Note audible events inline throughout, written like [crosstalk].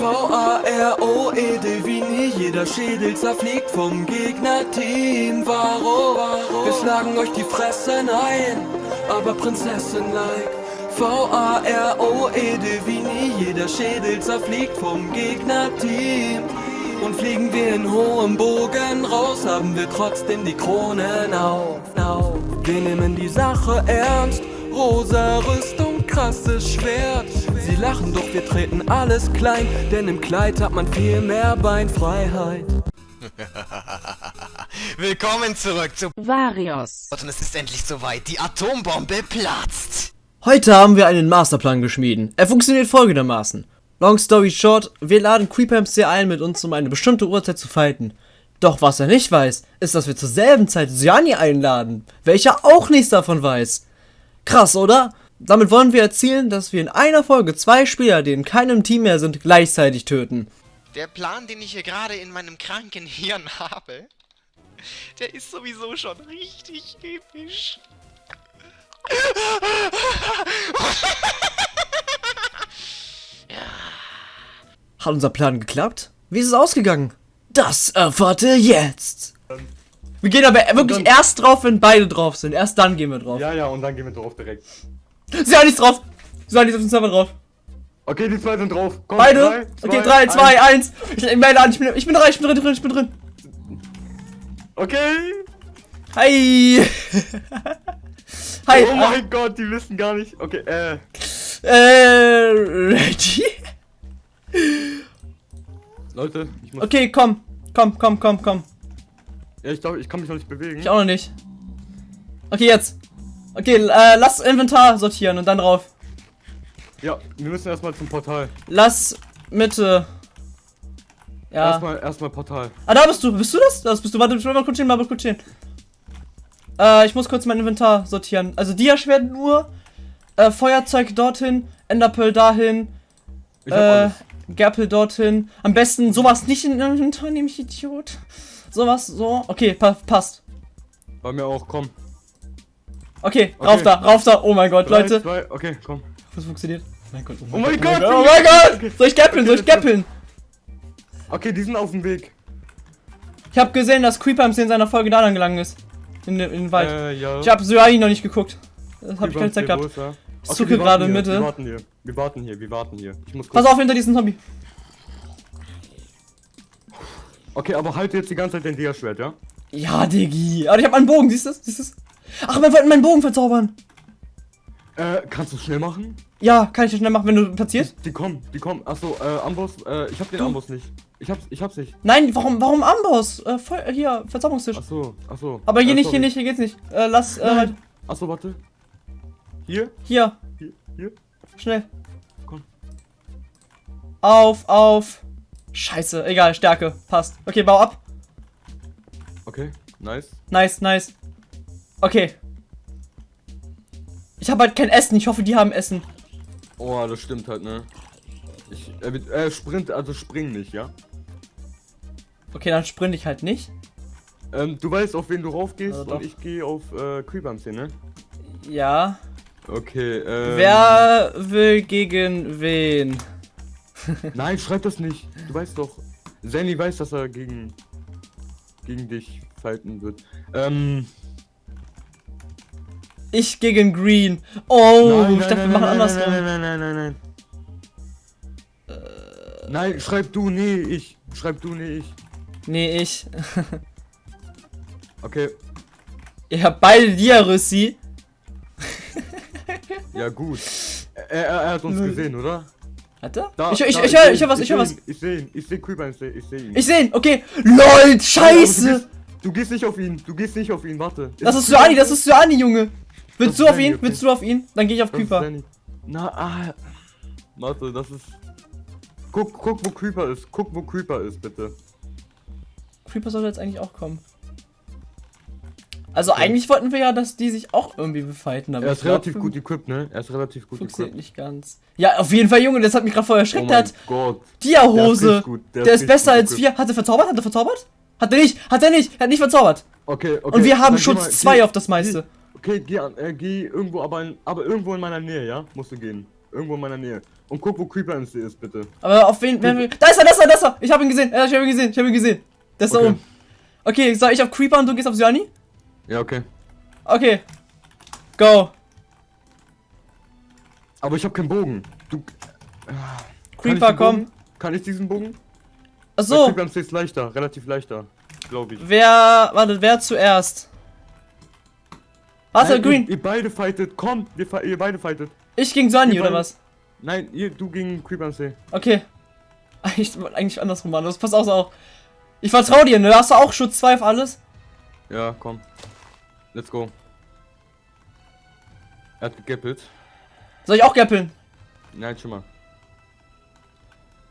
V-A-R-O-E-D wie nie Jeder Schädel zerfliegt vom Gegnerteam Warum? Wir schlagen euch die Fressen ein Aber Prinzessin-like V-A-R-O-E-D wie nie Jeder Schädel zerfliegt vom Gegnerteam und fliegen wir in hohem Bogen raus, haben wir trotzdem die Kronen auf. Wir nehmen die Sache ernst, rosa Rüstung, krasses Schwert. Sie lachen, doch wir treten alles klein, denn im Kleid hat man viel mehr Beinfreiheit. [laughs] Willkommen zurück zu Varios. Und es ist endlich soweit, die Atombombe platzt. Heute haben wir einen Masterplan geschmieden. Er funktioniert folgendermaßen. Long story short, wir laden Creeper MC ein, mit uns um eine bestimmte Uhrzeit zu fighten. Doch was er nicht weiß, ist, dass wir zur selben Zeit Siani einladen, welcher auch nichts davon weiß. Krass, oder? Damit wollen wir erzielen, dass wir in einer Folge zwei Spieler, die in keinem Team mehr sind, gleichzeitig töten. Der Plan, den ich hier gerade in meinem kranken Hirn habe, der ist sowieso schon richtig episch. [laughs] Hat unser Plan geklappt? Wie ist es ausgegangen? Das erfahrt ihr jetzt. Wir gehen aber wirklich erst drauf, wenn beide drauf sind. Erst dann gehen wir drauf. Ja, ja, und dann gehen wir drauf direkt. Sie haben nichts drauf. Sie haben nichts auf den Server drauf. Okay, die zwei sind drauf. Komm, Beide? drei, okay, 3, 2, 1. Ich melde an, ich bin, ich bin drin, ich bin drin, ich bin drin. Okay. Hi. [laughs] Hi. Oh mein Gott, die wissen gar nicht. Okay, äh. Äh, ready? Leute, ich muss. Okay, komm. Komm, komm, komm, komm. Ja, ich glaube, ich kann mich noch nicht bewegen. Ich auch noch nicht. Okay, jetzt. Okay, äh, lass Inventar sortieren und dann drauf. Ja, wir müssen erstmal zum Portal. Lass Mitte. Ja. Erstmal, erstmal Portal. Ah, da bist du. Bist du das? Das bist du. Warte, ich will mal kurz stehen, mal kurz stehen. Äh, ich muss kurz mein Inventar sortieren. Also Diaschwert nur. Äh, Feuerzeug dorthin. Enderpearl dahin. Ich hab Äh. Gerpel dorthin. Am besten sowas nicht in den Inventar nehmen, ich Idiot. Sowas, so. Okay, pa passt. Bei mir auch, komm. Okay, Okay. rauf da, rauf da. Oh mein Gott, Drei, Leute. Zwei, okay, komm. Das funktioniert. Oh mein Gott, Oh mein Gott! Oh mein Gott! Soll ich gappeln? Soll ich gappeln? Okay, die sind auf dem Weg. Ich habe gesehen, dass Creeper in seiner Folge da lang gelangen ist. In, den- in den Wald. Äh, ja. Ich habe Suai noch nicht geguckt. Das habe ich keine Zeit gehabt. er? Ich Okay, zucke gerade in hier, Mitte. Wir warten hier. Wir warten hier, wir warten hier. Ich muss Pass auf hinter diesen Zombie. Okay, aber halt jetzt die ganze Zeit den Dia-Schwert, ja? Ja, Diggi. Aber ich habe meinen Bogen, siehst du? Siehst du? Ach, wir wollten meinen Bogen verzaubern. Äh, kannst du schnell machen? Ja, kann ich das schnell machen, wenn du platzierst? Die kommen, die kommen. Achso, äh, Amboss, äh, ich hab den Amboss nicht. Ich hab's, ich hab's nicht. Nein, warum, warum Amboss? Äh, voll, hier, Verzauberungstisch. Achso, achso. Aber hier äh, nicht, hier sorry. nicht, hier geht's nicht. Äh, lass, äh, Nein. Achso, warte. Hier, hier, hier, hier. schnell. Komm. Auf, auf. Scheiße, egal, Stärke, passt. Okay, bau ab. Okay, nice. Nice, nice. Okay. Ich habe halt kein Essen, ich hoffe, die haben Essen. Oh, das stimmt halt, ne? Ich, äh, äh, Sprint, also spring nicht, ja? Okay, dann sprinte ich halt nicht. Ähm, du weißt, auf wen du raufgehst Also und ich gehe auf, äh, Creepers hier, ne? Ja. Okay, ähm. Wer will gegen wen? [laughs] Nein, schreib das nicht. Du weißt doch. Zenny weiß, dass er gegen. gegen dich fighten wird. Ähm. Ich gegen Green. Oh, nein, ich dachte, wir machen nein, andersrum. Nein, nein, nein, nein, nein, nein. Nein, schreib du, nee, ich. Schreib du, nee, ich. Nee, ich. [laughs] Okay, Ihr habt beide Diaryssi. [laughs] ja gut. Er, er, er hat uns gesehen, oder? Hat er? Da, ich ich, da, ich, höre seh ich hör was, ihn, ich höre was. seh Ich sehe ihn, ich sehe Creeper, ich sehe ich seh ihn. Ich sehe ihn, okay. LOL, Nein, Du scheiße. gehst, du gehst nicht auf ihn, du gehst nicht auf ihn, warte. Das ist Suani, das ist Suani, Junge. Willst du auf ihn? okay. Willst du auf ihn? Dann gehe ich auf Creeper. Na, ah. Warte, das ist. Guck, guck, wo Creeper ist. Guck, wo Creeper ist, bitte. Creeper sollte jetzt eigentlich auch kommen. Also eigentlich wollten wir ja, dass die sich auch irgendwie befighten. Aber Er ist glaub, relativ gut equipped, ne? Er ist relativ gut Funktioniert equipped. nicht ganz. Ja, auf jeden Fall, Junge, das hat mich gerade voll Oh erschreckt. der mein hat Gott. Dia-Hose. Der Der, der ist ist besser als gut wir. Hat er verzaubert? Hat er verzaubert? Hat er nicht? Hat er nicht? Er hat nicht verzaubert. Okay, okay. Und wir haben Schutz mal- 2 geh- auf das meiste. Okay, geh, an, äh, geh irgendwo, aber, in, aber irgendwo in meiner Nähe, ja? Musst du gehen. Irgendwo in meiner Nähe. Und guck, wo Creeper MC ist, bitte. Aber auf wen, wer will. Da ist er, da ist er, da ist er! Ich hab ihn gesehen, ja, ich hab ihn gesehen, ich hab ihn gesehen. Der ist da Okay. oben. Okay, soll ich auf Creeper und du gehst auf Syani? Ja, okay. Okay. Go. Aber ich habe keinen Bogen. Du. Ich Creeper, komm. Bogen? Kann ich diesen Bogen? Achso, Creeper MC ist leichter, relativ leichter. Glaube ich. wer, warte, wer zuerst? Warte, Nein, Green. Ihr, ihr beide fightet, komm, ihr, ihr beide fightet. Ich gegen ihr oder beide- was? Nein, ihr, du gegen Creeper MC. Okay. [laughs] Eigentlich, eigentlich andersrum, Mann. Das passt auch so auch. Ich vertrau dir, ne? Hast du auch Schutz 2 auf alles? Ja, komm. Let's go. Er hat gegappelt. Soll ich auch gappeln? Nein, schon mal.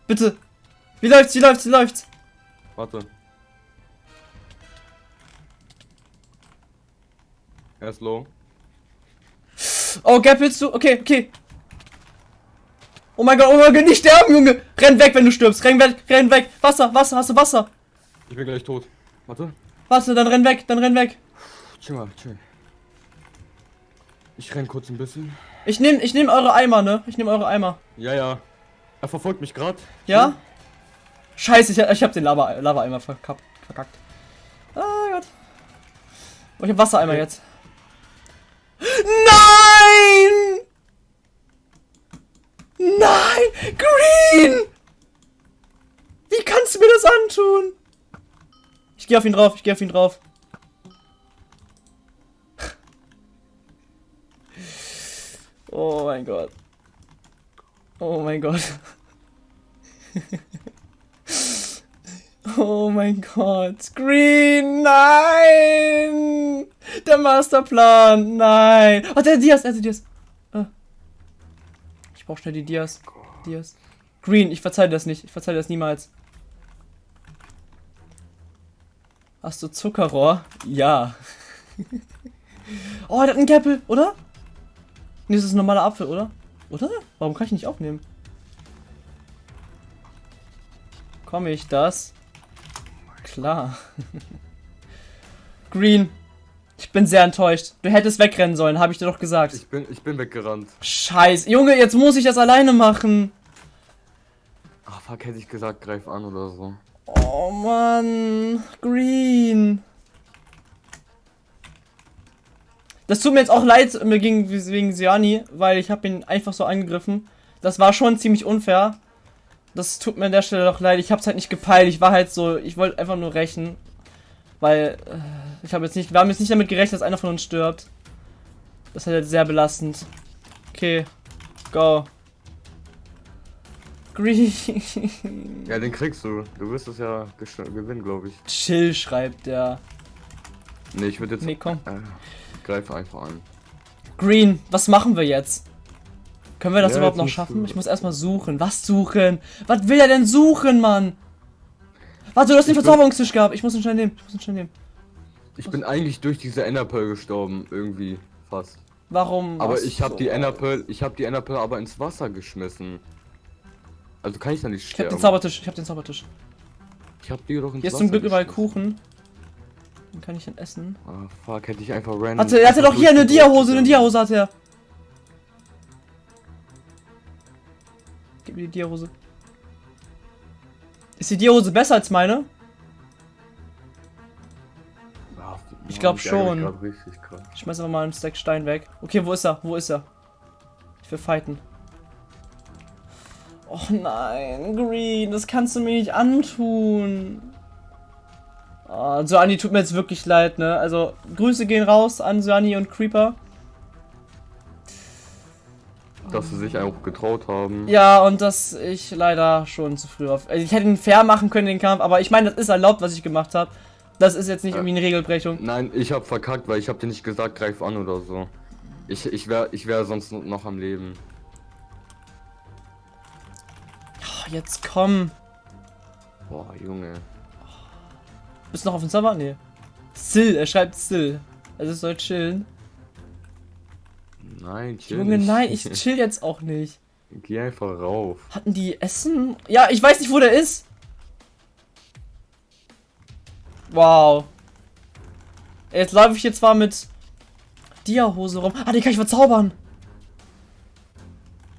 Bitte. Wie läuft's, wie läuft's, wie läuft's? Warte. Er ist low. Oh, gappelst du? Okay, okay. Oh mein Gott, oh mein Gott, nicht sterben, Junge! Renn weg, wenn du stirbst. Renn weg, renn weg. Wasser, Wasser, hast du Wasser? Ich bin gleich tot. Warte. Wasser, dann renn weg, dann renn weg. Chill mal, chill. Ich renn kurz ein bisschen. Ich nehm, ich nehm eure Eimer, ne? Ich nehm eure Eimer. Ja, ja. Er verfolgt mich gerade. Ja? Scheiße, ich, ich hab den Lava, Lava-Eimer verkackt. verkackt. Ah Gott. Oh, ich hab Wassereimer Okay. jetzt. Nein! Nein! Green! Wie kannst du mir das antun? Ich geh auf ihn drauf, ich geh auf ihn drauf. Oh mein Gott. Oh mein Gott. Oh mein Gott. Green, nein! Der Masterplan, nein! Oh, der Dias, der Dias. Ah. Ich brauch schnell die Dias. Dias. Green, ich verzeih dir das nicht. Ich verzeih dir das niemals. Hast du Zuckerrohr? Ja. [laughs] oh, der hat einen Gäppel, oder? Nee, das ist ein normaler Apfel, oder? Oder? Warum kann ich nicht aufnehmen? Komme ich das? Klar. [laughs] Green. Ich bin sehr enttäuscht. Du hättest wegrennen sollen, habe ich dir doch gesagt. Ich bin, ich bin weggerannt. Scheiße. Junge, jetzt muss ich das alleine machen. Ah, fuck, hätte ich gesagt, greif an oder so. Oh Mann. Green. Das tut mir jetzt auch leid mir ging wegen Siani, weil ich habe ihn einfach so angegriffen. Das war schon ziemlich unfair. Das tut mir an der Stelle doch leid. Ich hab's halt nicht gepeilt. Ich war halt so, ich wollte einfach nur rächen. Weil äh, ich habe jetzt nicht, wir haben jetzt nicht damit gerechnet, dass einer von uns stirbt. Das ist halt sehr belastend. Okay, go. Green. Ja, den kriegst du. Du wirst es ja gewinnen, glaube ich. Chill, schreibt der. Nee, ich würde jetzt. Nee, komm. Äh, greif einfach an. Green, was machen wir jetzt? Können wir das Ja, überhaupt noch schaffen? Ich muss erstmal suchen. Was suchen? Was will er denn suchen, Mann? Warte, du hast den Verzauberungstisch gehabt. Ich muss ihn schnell nehmen. Ich muss ihn schnell nehmen. Ich bin eigentlich durch diese Enderpearl gestorben, irgendwie. Fast. Warum? Aber ich habe so. die Enderpearl, ich habe die Enderpearl aber ins Wasser geschmissen. Also kann ich da nicht Ich hab sterben. den Zaubertisch. Ich hab den Zaubertisch. ich hab die doch ins Hier ist zum Glück überall. Kuchen. Dann kann ich ihn essen. Ah, fuck, hätte ich einfach random. Hatte, er hatte doch hier eine Dia-Hose. Eine. Dia-Hose hat er. Gib mir die Dia-Hose. Ist die Dia-Hose besser als meine? Ah, Ich Mann, glaub mich ärgert schon. Ich schmeiß einfach mal einen Stack Stein weg. Okay, wo ist er? Wo ist er? Ich will fighten. Och nein, Green, das kannst du mir nicht antun. Oh, Suani tut mir jetzt wirklich leid, ne? Also, Grüße gehen raus an Suani und Creeper. Dass sie sich auch getraut haben. Ja, und dass ich leider schon zu früh auf. Also ich hätte ihn fair machen können, den Kampf, aber ich meine, das ist erlaubt, was ich gemacht habe. Das ist jetzt nicht irgendwie eine Regelbrechung. Nein, ich hab verkackt, weil ich hab dir nicht gesagt, greif an oder so. Ich, ich wär, ich wär sonst noch am Leben. Jetzt komm. Boah, Junge. Bist du noch auf dem Server? Nee. Still, er schreibt still. Also es soll chillen. Nein, chill Junge, nicht. nein, ich chill jetzt auch nicht. [laughs] Geh einfach rauf. Hatten die Essen? Ja, ich weiß nicht, wo der ist. Wow. Jetzt laufe ich hier zwar mit Dia-Hose rum. Ah, die kann ich verzaubern.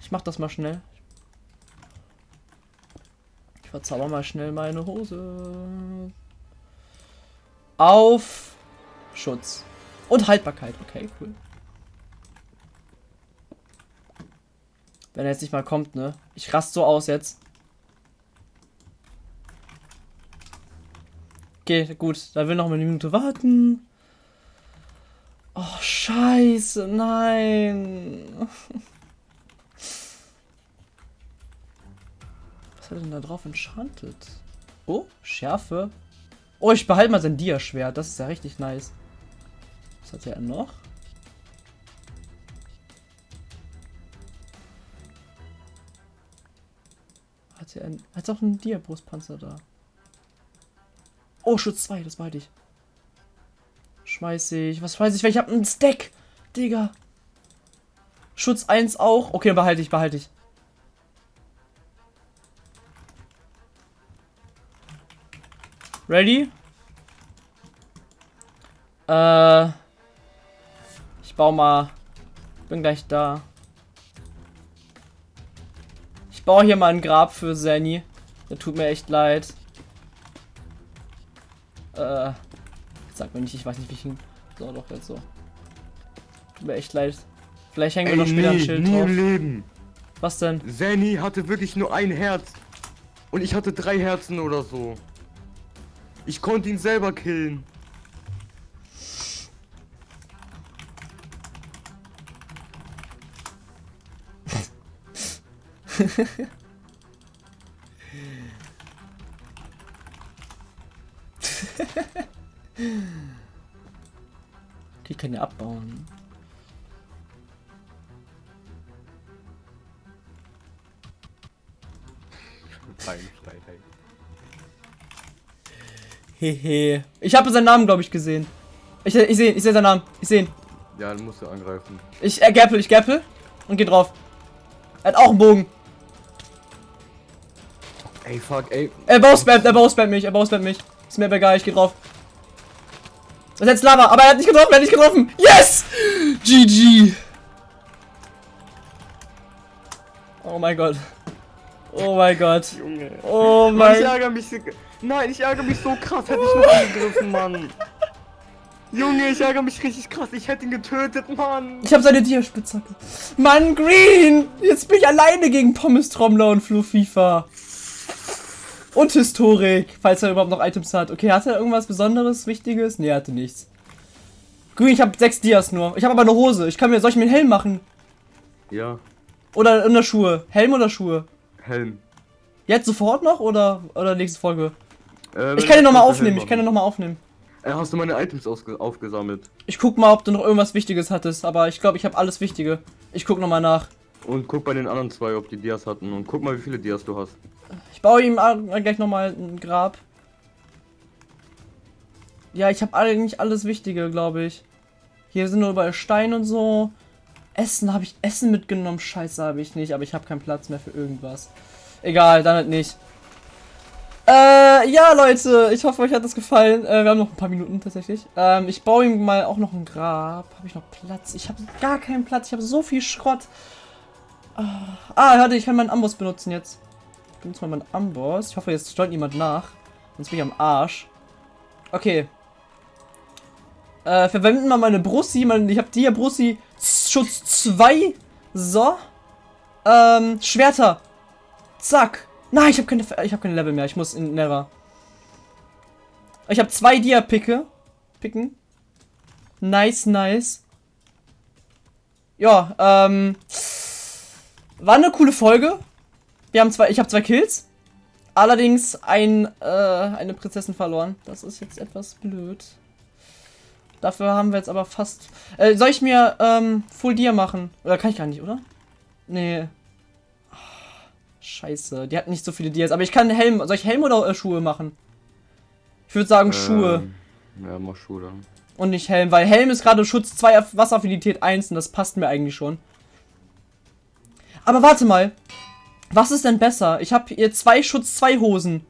Ich Ich mach das mal schnell. Verzauber mal schnell meine Hose. Auf Schutz. Und Haltbarkeit. Okay, cool. Wenn er jetzt nicht mal kommt, ne? Ich rast so aus jetzt. Okay, gut. Da will noch mal eine Minute warten. Oh, scheiße. Nein. [laughs] Hat er denn da drauf enchantet? Oh, Schärfe. Oh, ich behalte mal sein Dia-Schwert. Das ist ja richtig nice. Was hat er noch? Hat er ein, hat auch einen Dia-Brustpanzer da. Oh, Schutz 2, das behalte ich. Schmeiß ich. Was weiß ich? Ich habe einen Stack. Digga. Schutz 1 auch. Okay, behalte ich, behalte ich. Ready? Äh. Ich baue mal. Bin gleich da. Ich baue hier mal ein Grab für Zenny. Der tut mir echt leid. Äh. Sag mir nicht, ich weiß nicht, wie ich ihn. So, doch, jetzt so. Tut mir echt leid. Vielleicht hängen wir noch später ein Schild nie drauf. im Leben. Was denn? Zanny hatte wirklich nur ein Herz. Und ich hatte drei Herzen oder so. Ich konnte ihn selber killen. [laughs] Die kann ja abbauen. Beinfreiheit. Hehe. Ich habe seinen Namen, glaube ich, gesehen. Ich, ich sehe ich seh seinen Namen. Ich sehe ihn. Ja, dann musst du angreifen. Ich äh, gappel, ich gappel und geh drauf. Er hat auch einen Bogen. Ey, fuck, ey. Er bauspammt, er bauspammt mich, er bauspammt mich. Ist mir aber egal, ich geh drauf. Das ist jetzt Lava, aber er hat nicht getroffen, er hat nicht getroffen. Yes! GG. Oh mein Gott. Oh mein Gott. Junge. Oh mein ich ärgere mich so. Nein, ich ärgere mich so krass. Hätte ich noch angegriffen, Mann. Junge, ich ärgere mich richtig krass. Ich hätte ihn getötet, Mann. Ich habe seine Dia-Spitzhacke. Mann, Green! Jetzt bin ich alleine gegen Pommes Trommler und Flo FIFA. Und Historik, falls er überhaupt noch Items hat. Okay, hat er irgendwas Besonderes, Wichtiges? Nee, er hatte nichts. Green, ich habe sechs Dias nur. Ich habe aber eine Hose. Ich kann mir, soll ich mir einen Helm machen? Ja, Oder in der Schuhe? Helm oder Schuhe? Helm. Jetzt sofort noch oder, oder nächste Folge? Äh, Ich kann den nochmal aufnehmen, ich kann den nochmal aufnehmen. Äh, hast du meine Items aufgesammelt? Ich guck mal, ob du noch irgendwas Wichtiges hattest, aber ich glaube, ich habe alles Wichtige. Ich guck nochmal nach. Und guck bei den anderen zwei, ob die Dias hatten. Und guck mal, wie viele Dias du hast. Ich baue ihm a- gleich nochmal ein Grab. Ja, ich habe eigentlich alles Wichtige, glaube ich. Hier sind nur überall Steine und so. Essen habe ich Essen mitgenommen. Scheiße, habe ich nicht, aber ich habe keinen Platz mehr für irgendwas. Egal, dann halt nicht. Äh, ja, Leute, ich hoffe, euch hat das gefallen. Äh, wir haben noch ein paar Minuten tatsächlich. Ähm, ich baue ihm mal auch noch ein Grab. Habe ich noch Platz? Ich habe gar keinen Platz. Ich habe so viel Schrott. Ah, ah, warte, ich kann meinen Amboss benutzen jetzt. Ich benutze mal meinen Amboss. Ich hoffe, jetzt steuert niemand nach. Sonst bin ich am Arsch. Okay. Äh, verwenden wir meine Brussi. Mein, ich habe die hier Brussi Schutz 2. So. Ähm, Schwerter. Zack. Nein, ich habe keine, habe keine Level mehr. Ich muss in Never. Ich habe zwei Dia-Picke. Picken. Nice, nice. Ja, ähm. War eine coole Folge. Wir haben zwei, ich habe zwei Kills. Allerdings ein, äh, eine Prinzessin verloren. Das ist jetzt etwas blöd. Dafür haben wir jetzt aber fast. Äh, soll ich mir ähm, Full Dia machen? Oder kann ich gar nicht, oder? Nee. Scheiße, die hat nicht so viele Dias. Aber ich kann Helm. Soll ich Helm oder äh, Schuhe machen? Ich würde sagen Schuhe Ähm, ja, mach Schuhe dann. und nicht Helm, weil Helm ist gerade Schutz 2 auf Wasseraffinität 1 und das passt mir eigentlich schon. Aber warte mal. Was ist denn besser? Ich habe hier zwei Schutz 2 Hosen.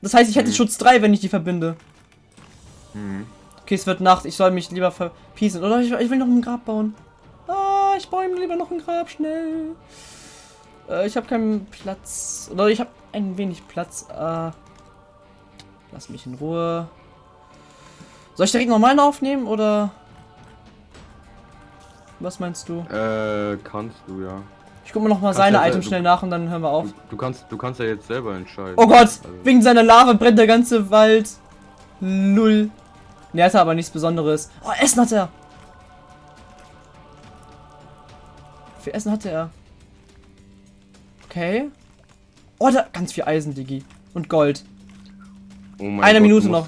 Das heißt, ich hätte Mhm. Schutz 3, wenn ich die verbinde. Mhm. Okay, es wird Nacht. Ich soll mich lieber verpiesen. Oder ich, ich will noch ein Grab bauen. Ah, ich baue ihm lieber noch ein Grab, schnell. Äh, ich habe keinen Platz. Oder ich habe ein wenig Platz. Äh, lass mich in Ruhe. Soll ich direkt normal aufnehmen oder? Was meinst du? Äh, kannst du, ja. Ich guck mir noch mal Kannst seine ja, Items schnell nach und dann hören wir auf. Du, du kannst, du kannst ja jetzt selber entscheiden. Oh Gott! Also, Wegen seiner Lava brennt der ganze Wald. Null. Ne, hat er aber nichts Besonderes. Oh, Essen hat er. Wie viel Essen hatte er? Okay. Oh, da ganz viel Eisen, Digi. Und Gold. oh mein Eine Gott, Minute noch.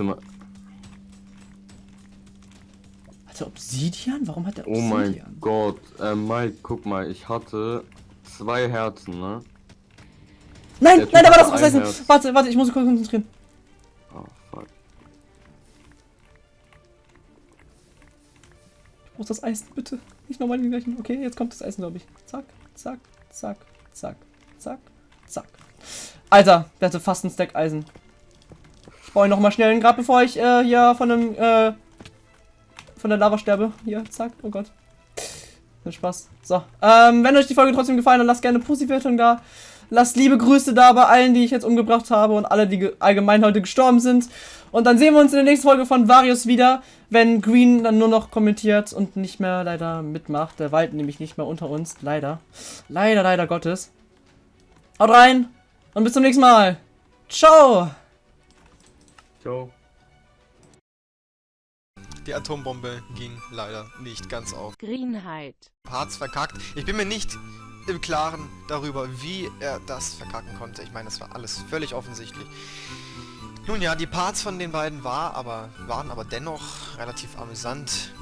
Hat er Obsidian? Warum hat er Oh Obsidian? mein Gott. Äh, Mike, guck mal, ich hatte zwei Herzen, ne? Nein, nein, da war das. Herz. Warte, warte, ich muss kurz konzentrieren. Oh, fuck. Ich muss das Eisen, bitte. Nicht nochmal den gleichen. Okay, jetzt kommt das Eisen, glaube ich. Zack, zack, zack, zack, zack, zack. Alter, der hatte fast einen Stack Eisen. Ich baue ihn nochmal schnell ein Grab, bevor ich äh, hier von einem, äh, von der Lava sterbe. Hier, zack, oh Gott. Viel Spaß. So, ähm, wenn euch die Folge trotzdem gefallen hat, lasst gerne eine Positivwertung da. Lasst liebe Grüße da bei allen, die ich jetzt umgebracht habe und alle, die ge- allgemein heute gestorben sind. Und dann sehen wir uns in der nächsten Folge von Varius wieder, wenn Green dann nur noch kommentiert und nicht mehr leider mitmacht. Der Wald nämlich nicht mehr unter uns. Leider. Leider, leider Gottes. Haut rein und bis zum nächsten Mal. Ciao. Ciao. Die Atombombe ging leider nicht ganz auf. Greenheit. Parts verkackt. Ich bin mir nicht im Klaren darüber, wie er das verkacken konnte. Ich meine, das war alles völlig offensichtlich. Nun ja, die Parts von den beiden war aber, waren aber dennoch relativ amüsant.